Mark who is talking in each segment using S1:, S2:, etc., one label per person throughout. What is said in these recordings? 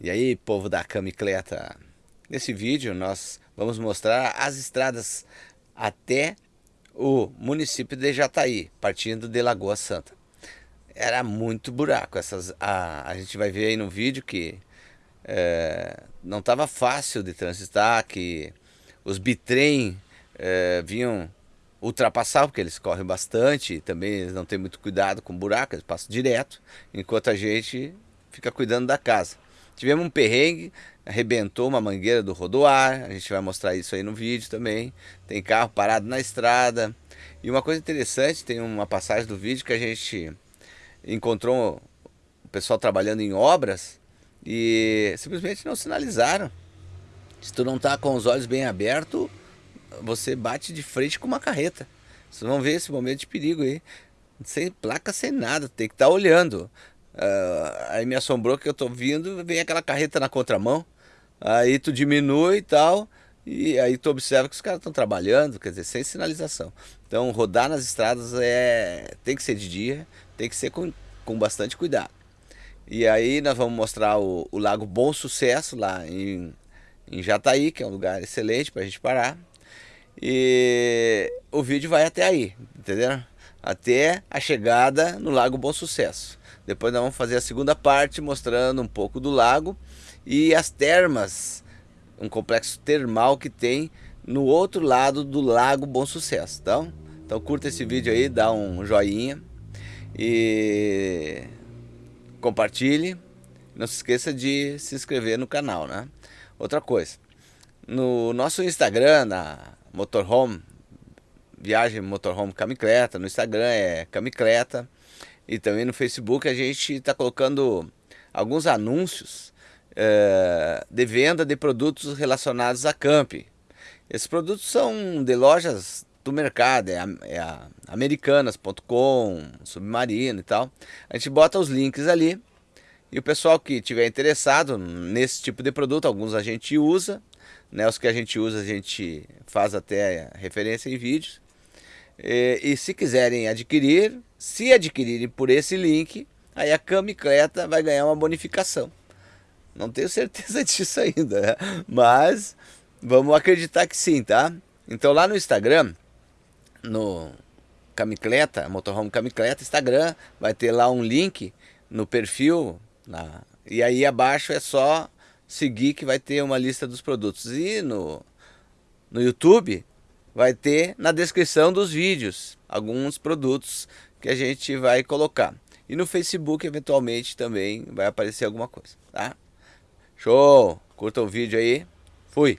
S1: E aí, povo da camicleta? Nesse vídeo nós vamos mostrar as estradas até o município de Jataí, partindo de Lagoa Santa. Era muito buraco, essas, a, a gente vai ver aí no vídeo que é, não estava fácil de transitar, que os bitrem é, vinham ultrapassar, porque eles correm bastante, também eles não têm muito cuidado com buraco, eles passam direto, enquanto a gente fica cuidando da casa. Tivemos um perrengue, arrebentou uma mangueira do rodoar, a gente vai mostrar isso aí no vídeo também. Tem carro parado na estrada. E uma coisa interessante, tem uma passagem do vídeo que a gente encontrou o pessoal trabalhando em obras e simplesmente não sinalizaram. Se tu não tá com os olhos bem abertos, você bate de frente com uma carreta. Vocês vão ver esse momento de perigo aí. Sem placa, sem nada, tem que estar tá olhando. Uh, aí me assombrou que eu tô vindo, vem aquela carreta na contramão. Aí tu diminui e tal, e aí tu observa que os caras estão trabalhando, quer dizer, sem sinalização. Então rodar nas estradas é tem que ser de dia, tem que ser com, com bastante cuidado. E aí nós vamos mostrar o, o Lago Bom Sucesso lá em, em Jataí, que é um lugar excelente para a gente parar. E o vídeo vai até aí, entendeu? Até a chegada no Lago Bom Sucesso. Depois nós vamos fazer a segunda parte mostrando um pouco do lago e as termas, um complexo termal que tem no outro lado do Lago Bom Sucesso. Então, então curta esse vídeo aí, dá um joinha e compartilhe. Não se esqueça de se inscrever no canal, né? Outra coisa, no nosso Instagram, na Motorhome, Viagem Motorhome Camicleta, no Instagram é Camicleta. E também no Facebook a gente está colocando alguns anúncios é, de venda de produtos relacionados a camp. Esses produtos são de lojas do mercado, é, é a americanas.com, Submarino e tal. A gente bota os links ali e o pessoal que tiver interessado nesse tipo de produto, alguns a gente usa, né, os que a gente usa a gente faz até referência em vídeos. E, e se quiserem adquirir, se adquirirem por esse link, aí a Camicleta vai ganhar uma bonificação. Não tenho certeza disso ainda, né? mas vamos acreditar que sim, tá? Então lá no Instagram, no Camicleta, Motorhome Camicleta, Instagram, vai ter lá um link no perfil, na, e aí abaixo é só seguir que vai ter uma lista dos produtos. E no, no YouTube vai ter na descrição dos vídeos alguns produtos que a gente vai colocar. E no Facebook, eventualmente, também vai aparecer alguma coisa, tá? Show! Curta o vídeo aí. Fui!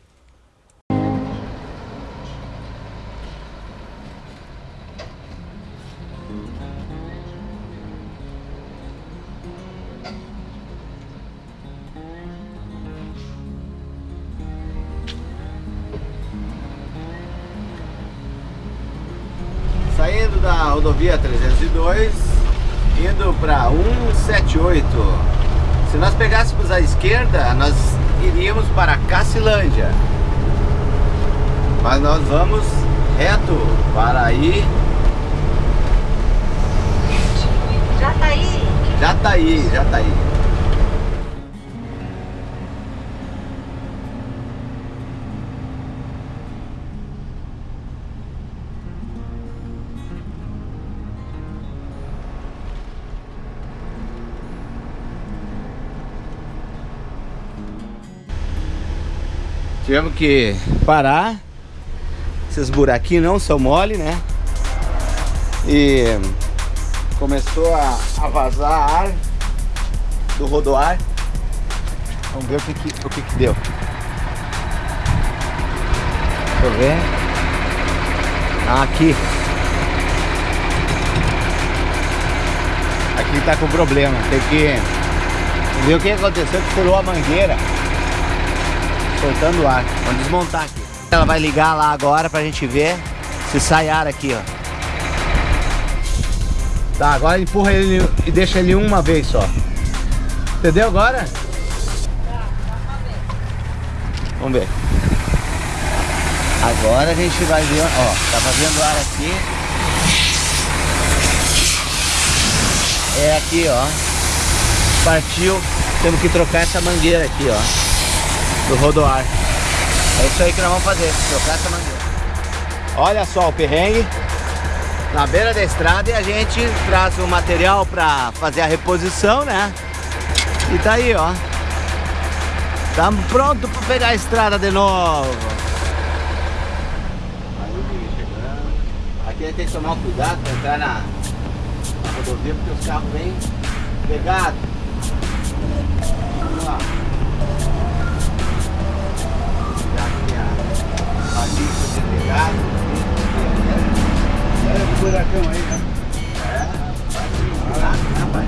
S1: A esquerda, nós iríamos para Cacilândia. Mas nós vamos reto para aí.
S2: Já tá aí.
S1: Tivemos que parar. Esses buraquinhos não são mole, né? E começou a, a vazar ar do rodoar. Vamos ver o que, que o que, que deu. Deixa eu ver. Ah, aqui. Aqui tá com problema. Tem que ver o que aconteceu que furou a mangueira soltando ar. Vamos desmontar aqui. Ela vai ligar lá agora pra gente ver se sai ar aqui, ó. Tá, agora empurra ele e deixa ele uma vez só. Entendeu agora? Vamos ver. Agora a gente vai ver, ó, tá fazendo ar aqui. É aqui, ó. Partiu temos que trocar essa mangueira aqui, ó. Do rodoar. É isso aí que nós vamos fazer, trocar essa mangueira. Olha só o perrengue. Na beira da estrada e a gente traz o material para fazer a reposição, né? E tá aí, ó. Estamos prontos para pegar a estrada de novo. Aqui tem que tomar cuidado para entrar na, na rodovia porque os carros vêm pegados. Vamos lá. A, a lista de pegado.
S3: Olha o buracão aí, né?
S1: É, rapaz.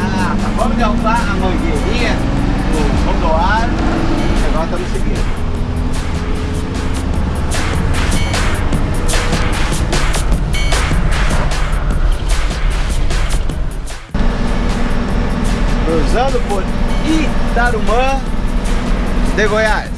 S1: Ah, vamos derrubar a mangueirinha do rodoário agora estamos seguindo. Cruzando por Itarumã de Goiás.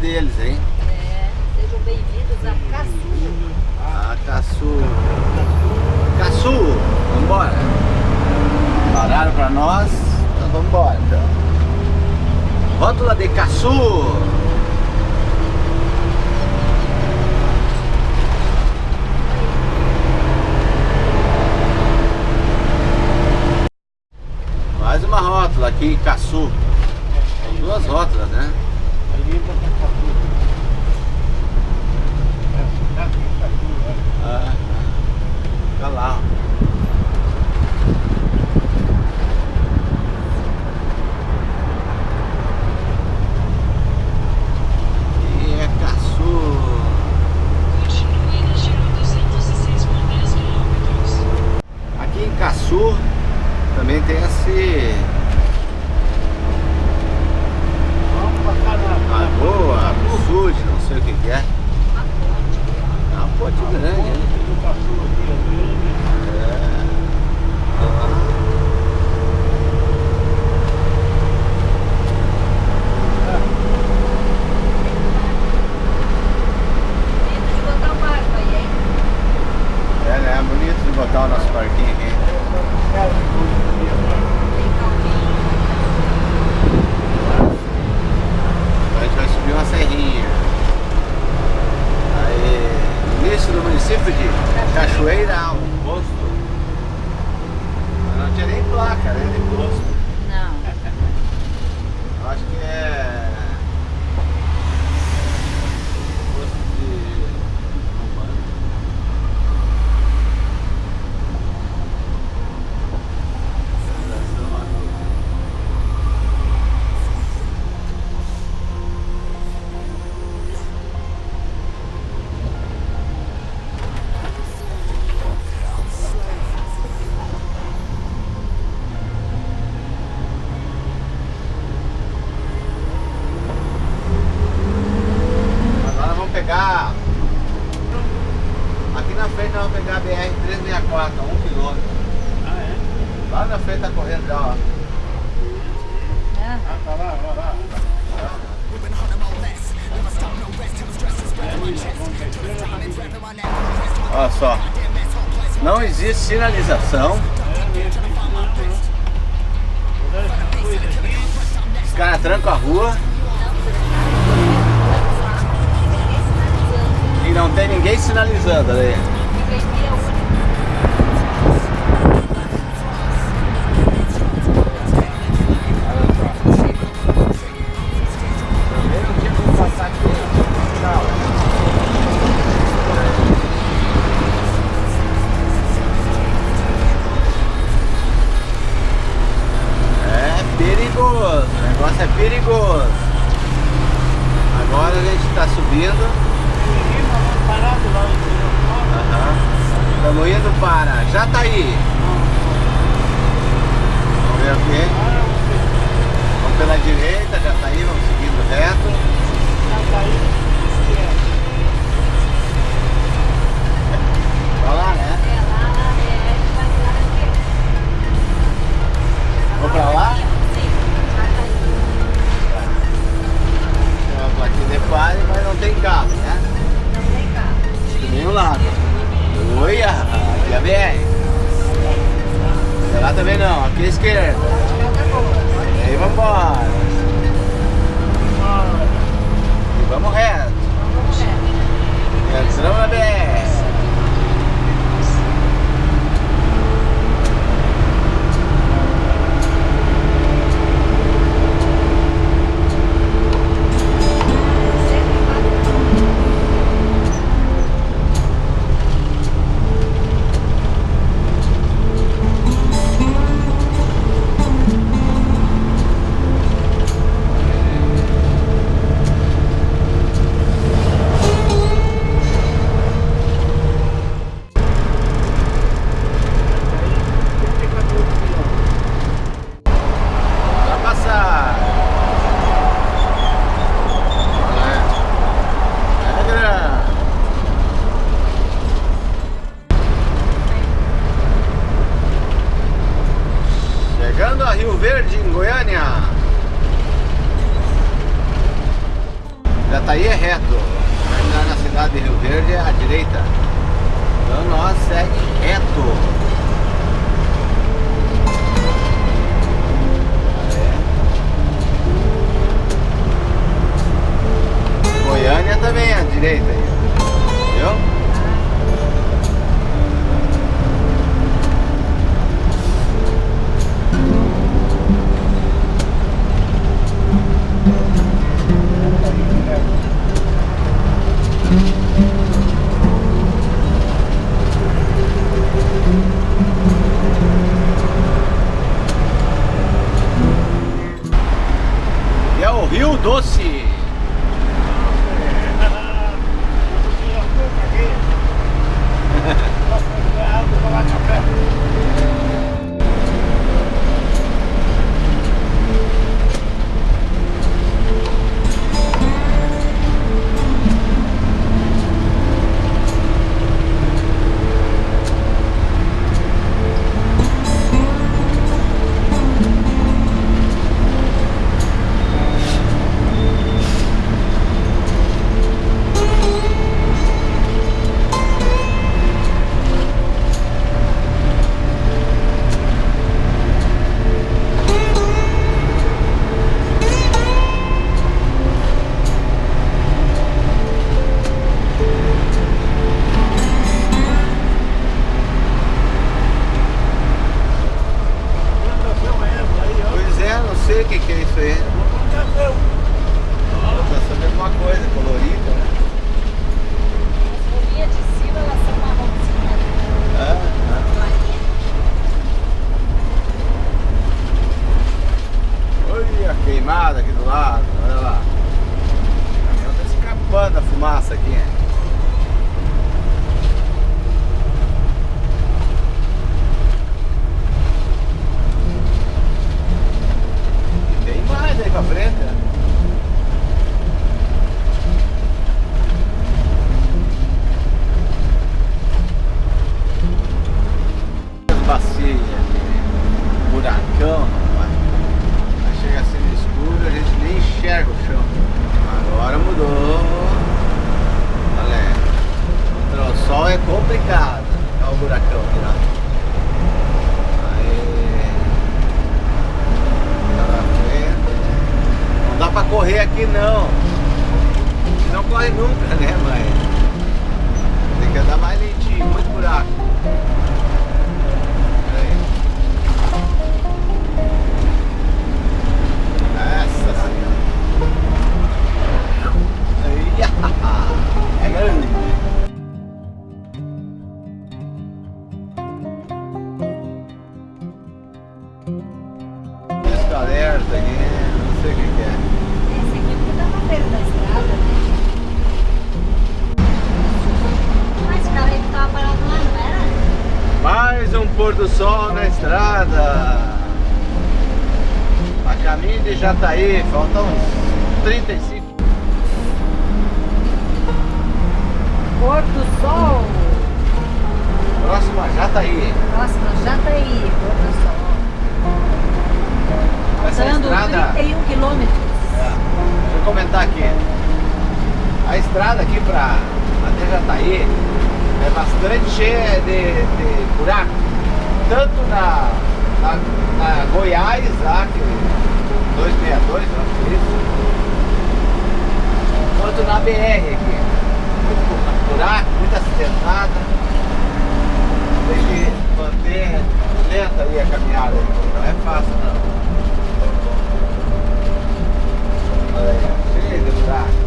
S1: Deles, hein?
S2: É, sejam bem-vindos a Caçu.
S1: Ah, Caçu. Caçu, vambora. Pararam pra nós, então vambora. Então. Rótula de Caçu. Mais uma rótula aqui em Caçu. São duas rótulas, né? Fica lá. Cachoeira, um posto. Não tinha
S3: nem placa, né?
S1: De posto. Não. Eu acho que é. BR-364, a 1 km.
S3: Ah, é?
S1: Lá na frente tá correndo já, ó.
S2: Ah,
S3: Ah, tá lá, lá, lá. É.
S1: Olha só. Não existe sinalização.
S3: É
S1: Os caras trancam a rua e não tem ninguém sinalizando ali. Perigoso. Agora a gente está subindo. Estamos indo para Jataí. Vamos ver aqui. Vamos pela direita, Jataí, vamos seguindo reto. Pra lá, né? Vamos pra lá? Tem plaquinha de pare, mas não tem carro, né? De nenhum lado. Oi, aqui é BR. Lá também não, aqui é esquerda. Jataí. Próximo Jataí,
S2: olha só.
S1: Essa é
S2: Faltando
S1: estrada...
S2: 31 quilômetros.
S1: É. Deixa eu comentar aqui. A estrada aqui para até Jataí é bastante cheia de, de buraco. Tanto na, na, na Goiás, lá, que 262, não é isso? Quanto na BR aqui. Muito buraco, muito acidentada tem que manter lenta ali a caminhada, então, não é fácil não. Olha aí, cheio de buraco.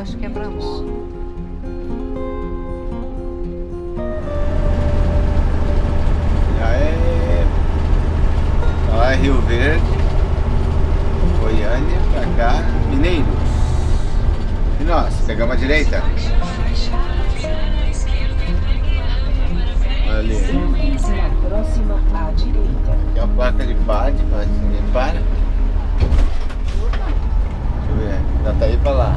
S2: eu acho que é pra. Lá
S1: é Rio Verde, Goiânia, pra cá, Mineiros. E nós, pegamos a direita. Ali.
S4: Próxima à direita.
S1: Aqui é a placa de PAD, para. Deixa eu ver, dá tá aí pra lá.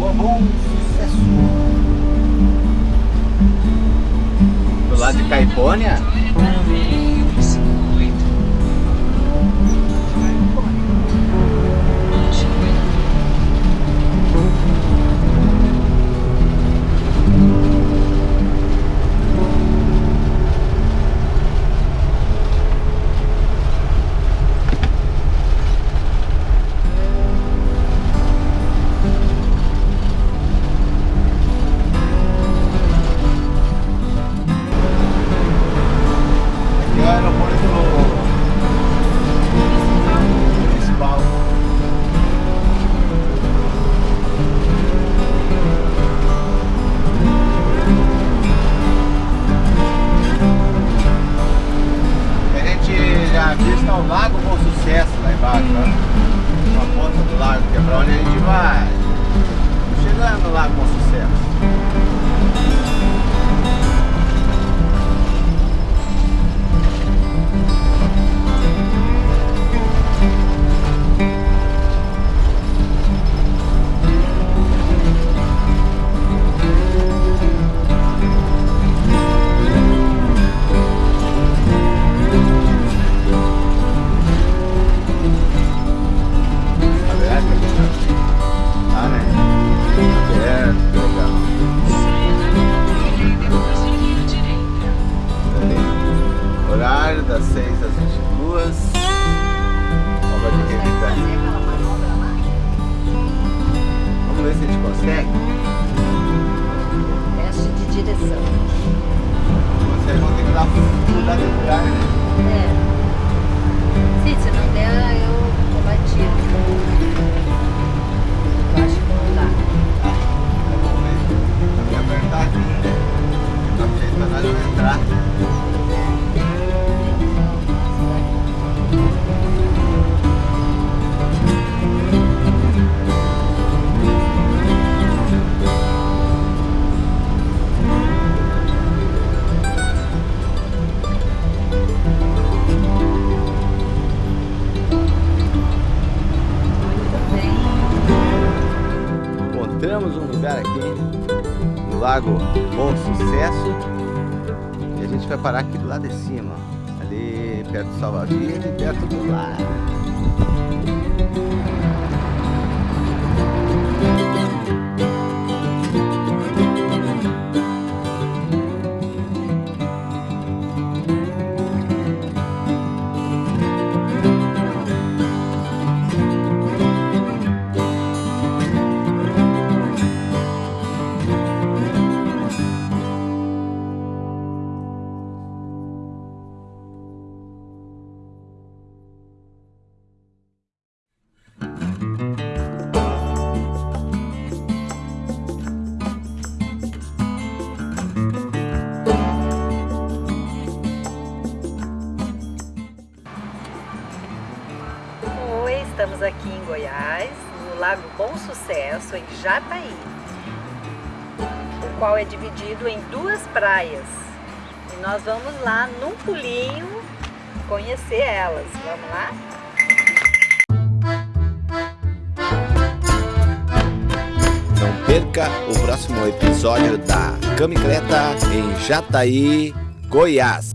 S2: Lagoa Bom Sucesso.
S1: Do lado de Caipônia, Das 6 às 22. Lago. Bom Sucesso. E a gente vai parar aqui do lado de cima, ali perto do Salva-Vida e perto do lar.
S2: Sucesso, em Jataí, o qual é dividido em duas praias. E nós vamos lá num pulinho conhecer elas. Vamos lá?
S1: Não perca o próximo episódio da Camicleta em Jataí, Goiás.